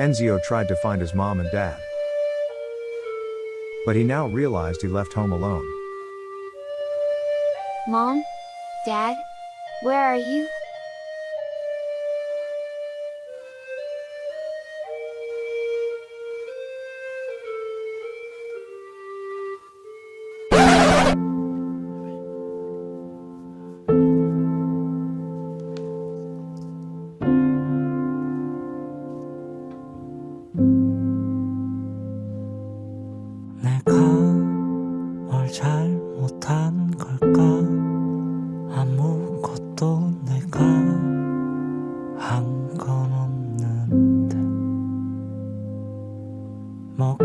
Enzio tried to find his mom and dad. But he now realized he left home alone. Mom? Dad? Where are you? 내가 뭘 잘못한 걸까? 아무것도 내가 한 건 없는데 뭐가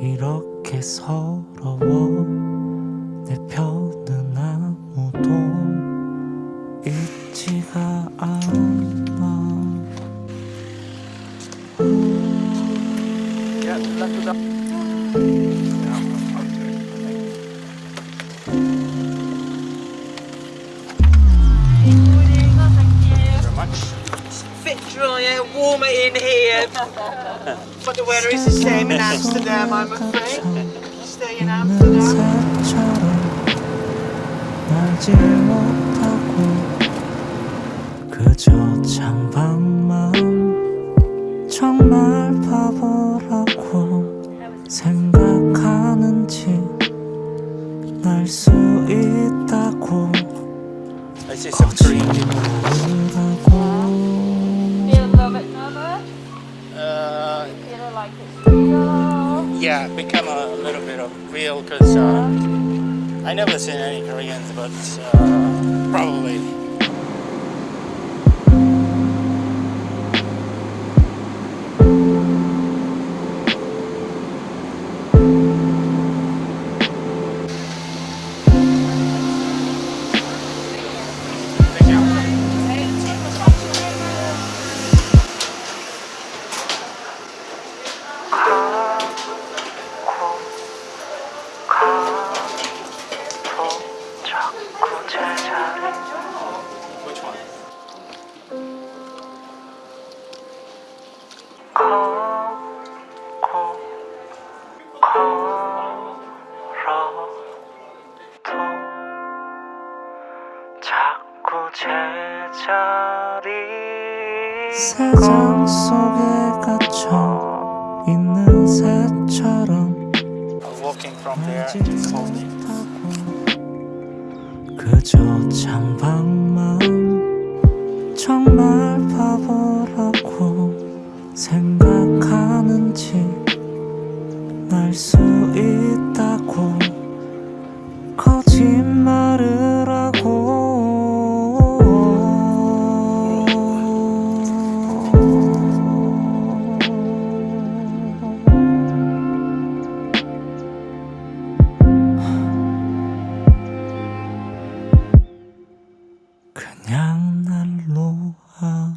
이렇게 서러워? 내 편은 아무도 있지가 않아. drier, 그저 창밖만 정말 바보라 places of green Uh, you like real? Yeah, become a little bit of real because uh, I never seen any Koreans, but uh, probably 제자리 세상 속에 갇혀 있는 새처럼 Uh, walking from there is holding. 그저 창밖만 정말 그냥 날 놓아줘